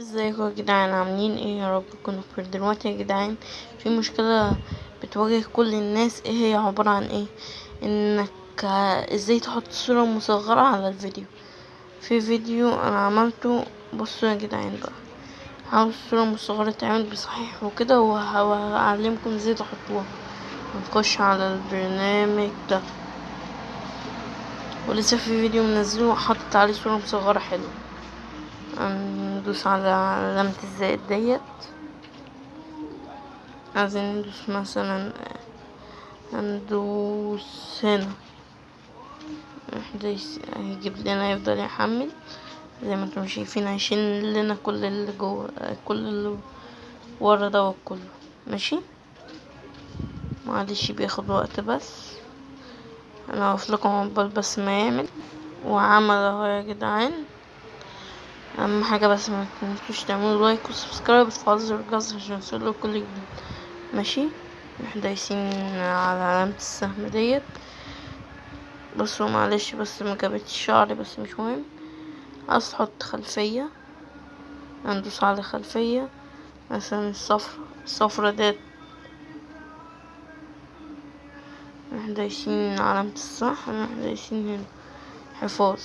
ازيكم يا جدعان؟ عاملين إيه؟ يا رب تكونوا بخير دلوقتي يا جدعان في مشكلة بتواجه كل الناس. إيه هي عبارة عن إيه؟ انك إزاي تحط صورة مصغرة على الفيديو. في فيديو أنا عملته. بصوا يا جدعان بقى. عاوز صورة مصغرة تعمل بصحيح وكده وهعلمكم إزاي تحطوها. نخش على البرنامج ده. ولسه في فيديو منزله حاطط عليه صورة مصغرة حلوة. ندوس على علامة الزائد ديت. عايزين ندوس مثلا هندوس هنا. هيجيب لنا يفضل يحمل. زي ما أنتم شايفين هيشيل لنا كل اللي جوه كل اللي ورا دوت كله. ماشي؟ معلش بياخد وقت بس. أنا هقف لكم عقبال بس ما يعمل. وعمل أهو يا جدعان. أهم حاجة بس ما تنسوش تعملوا like و subscribe وتفعلوا الجرس عشان يوصلوا كل جديد. ماشي؟ إحنا دايسين على علامة السهم ديت. بصوا معلش بس ما جابتش شعري بس مش مهم. عايز تحط خلفية؟ هندوس على خلفية. مثلا الصفرة الصفرة ديت. إحنا دايسين علامة الصح إحنا دايسين هنا. حفاظ.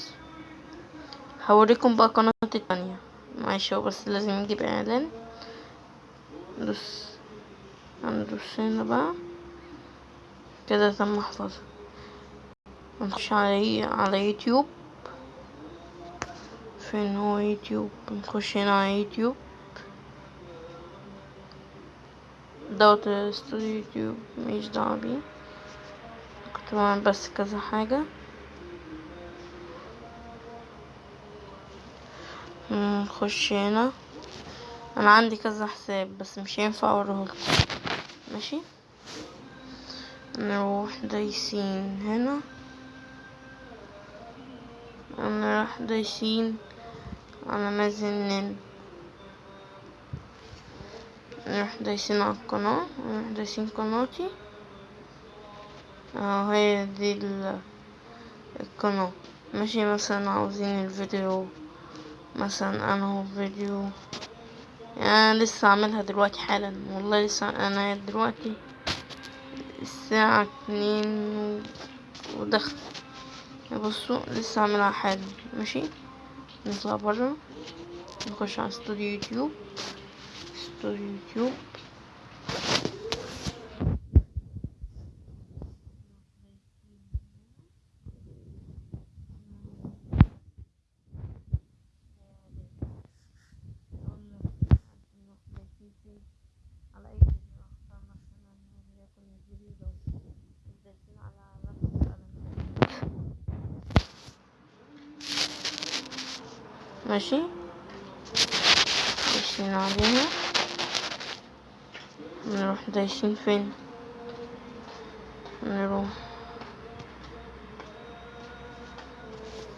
هوريكم بقى قناة التانية. معلش هو بس لازم نجيب إعلان. ندوس هندوس هنا بقى. كده تم حفظها نخش على على يوتيوب. فين هو يوتيوب؟ نخش هنا على يوتيوب. دوت استوديو يوتيوب مش دعوة بيه. كنت بعمل بس كذا حاجة. نخش هنا. أنا عندي كذا حساب بس مش هينفع اوريهولكم ماشي؟ نروح دايسين هنا. نروح دايسين على مازنين. نروح دايسين على القناة. نروح دايسين قناتي. أهو هي دي القناة. ماشي مثلا عاوزين الفيديو مثلا أنا فيديو يعني أنا لسه عاملها دلوقتي حالا. والله لسه أنا دلوقتي الساعة اتنين ودخل. بصوا لسه عاملها حالا. ماشي؟ نطلع برا. نخش على استوديو يوتيوب. استوديو يوتيوب على اي فيديو اختار مثلا وليكن الفيديو ده دايسين على علامة القلم ماشي. دايسين عليها. نروح دايسين فين؟ نروح.